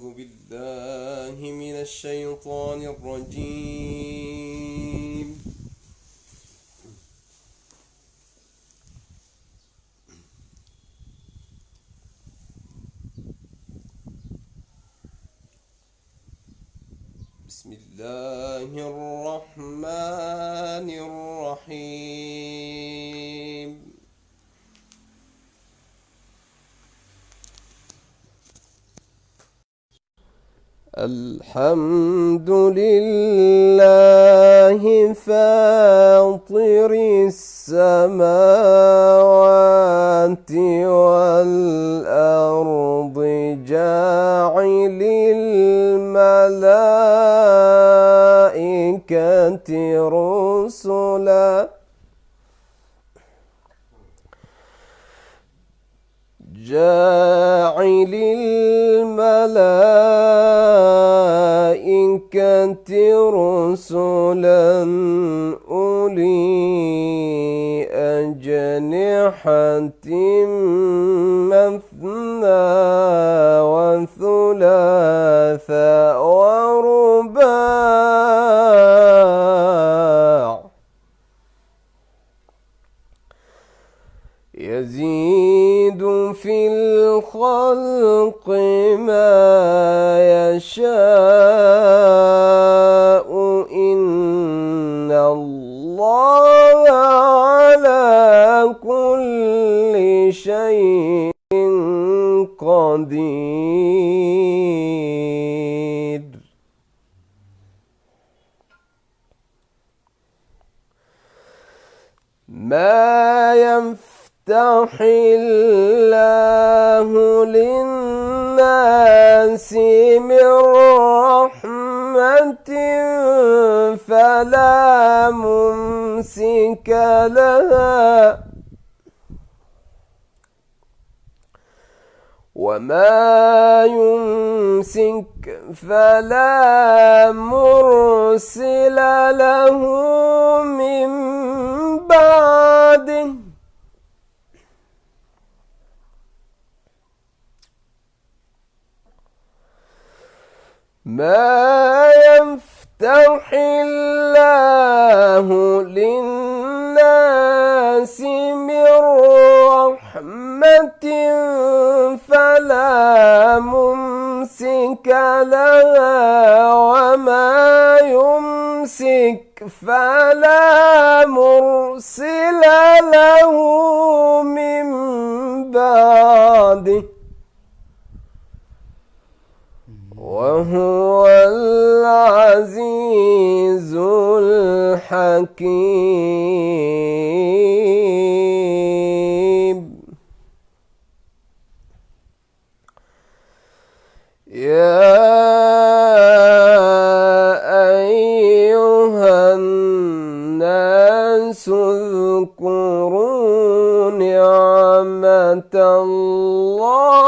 أعوذ بالله من الشيطان الرجيم. الحمد لله فاطر السماوات والأرض جاعل الملائكة رسلا. جاعل الملائكة رسلا أولي أجنحة مثنى وثلاث ورباع. يزيد في الخلق ما يشاء يفتح الله للناس من رحمة فلا ممسك لها وما يمسك فلا مرسل له من بعده ما يفتح الله للناس من رحمة فلا ممسك لها وما يمسك فلا مرسل له من بعده وهو العزيز الحكيم. يا أيها الناس اذكروا نعمة الله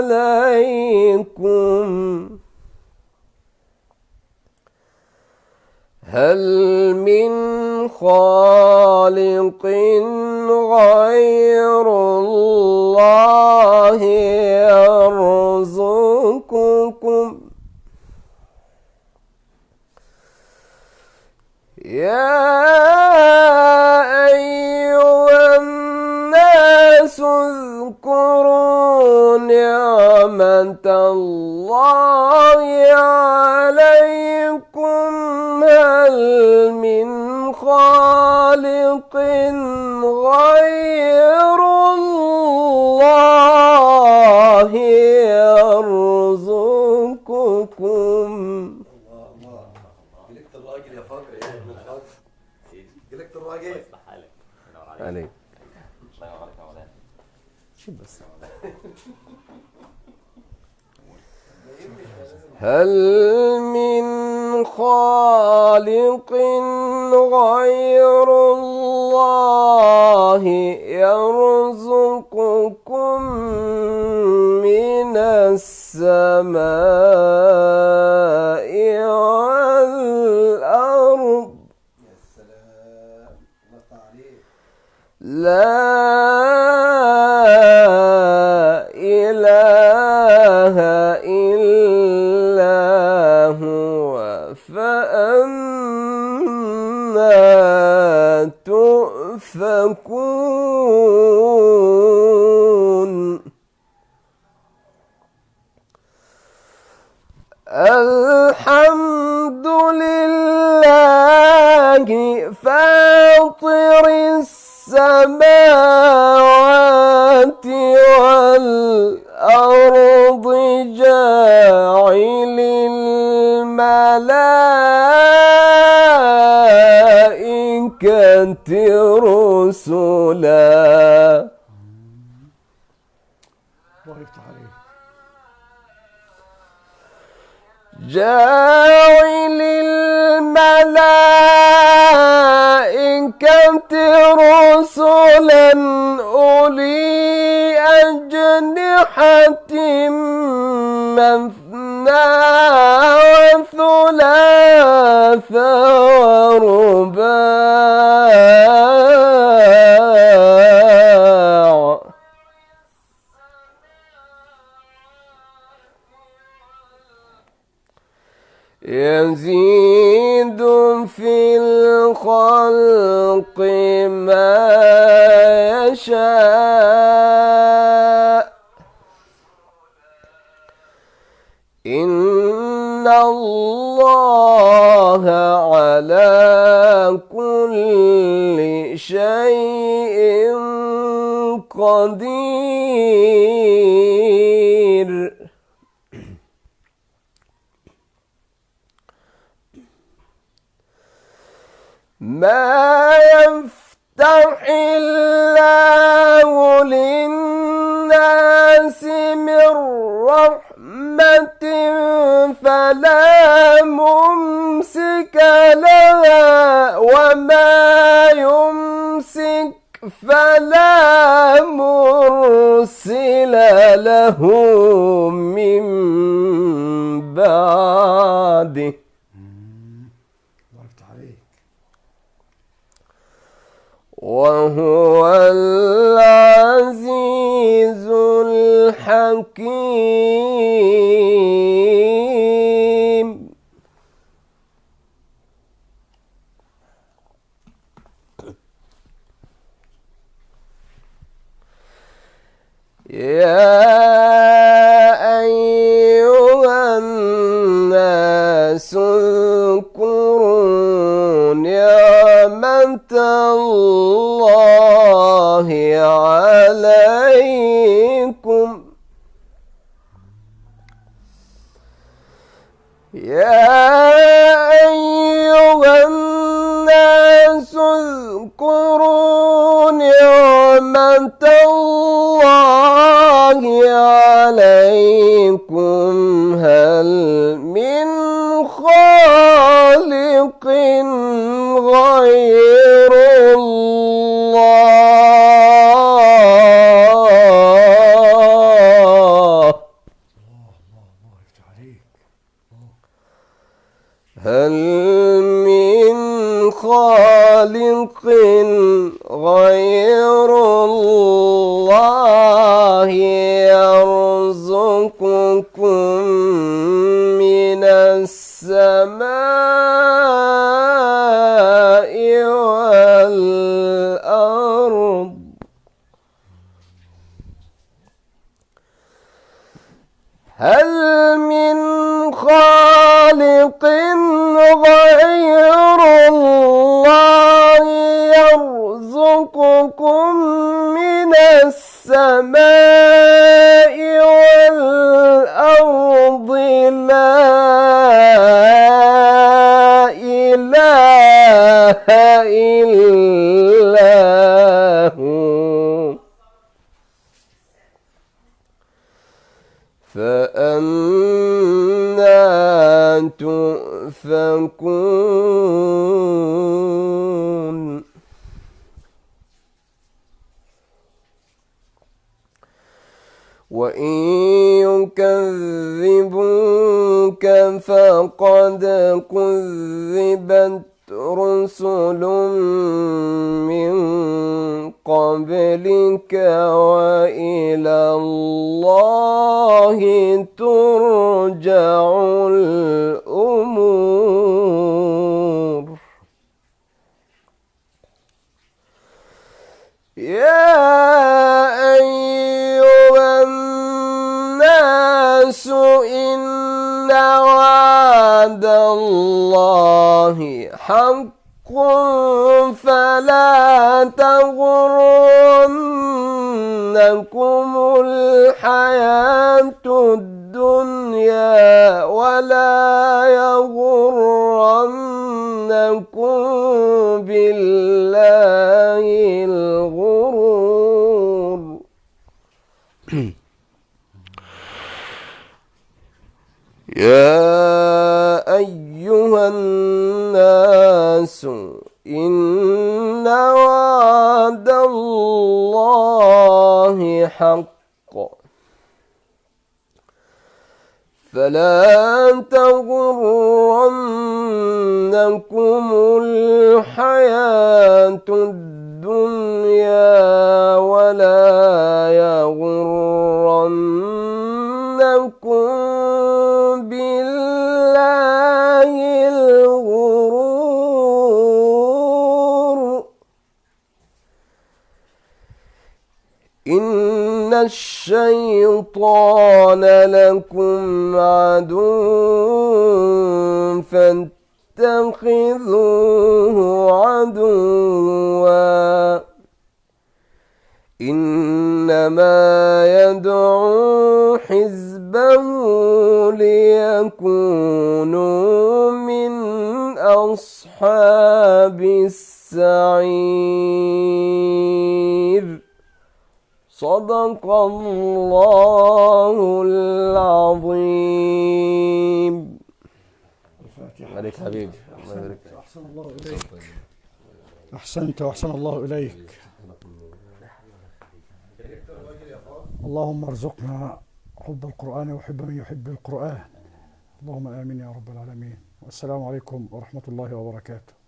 عليكم. هل من خالق غير الله يرزقكم؟ يا أيها الناس اذكروا نعمة الله عليكم هل من خالق غير الله يرزقكم؟ عليك. الله ينور عليك شو بس؟ هل من خالق غير هو فأنا تؤفكون. الحمد لله فاطر السماوات والأرض. جاعل الملائكة رسلا. جاعل الملائكة يزيد في الخلق ما يشاء. إن الله على كل شيء قدير. ما يفتح الله للناس من رحمة فلا ممسك لها وما يمسك فلا مرسل له من بعده. عليك. وهو العزيز الحكيم. اذكروا نعمة الله عليكم هل من خالق غير الله؟ هل من خالق غير الله يرزقكم من السماء والأرض. هل من خالق غير الله يرزقكم من السماء والأرض لا إله إلا هو. فأنا تؤفكون وإن يكذبوك فقد كذبت رسل من قبلك وإلى الله ترجع تغرنكم الحياة الدنيا ولا يغرنكم بالله الغرور. يا أيها الناس إن حق فلا تغرنكم الحياة الدنيا ولا يغرنكم الشيطان لكم عدو فاتخذوه عدوا. إنما يدعو حزبه ليكونوا من أصحاب السعير. صدق الله العظيم. عليك حبيبي. أحسنت. أحسن الله إليك. أحسنت وأحسن الله إليك. اللهم ارزقنا حب القرآن وحب من يحب القرآن. اللهم آمين يا رب العالمين. والسلام عليكم ورحمة الله وبركاته.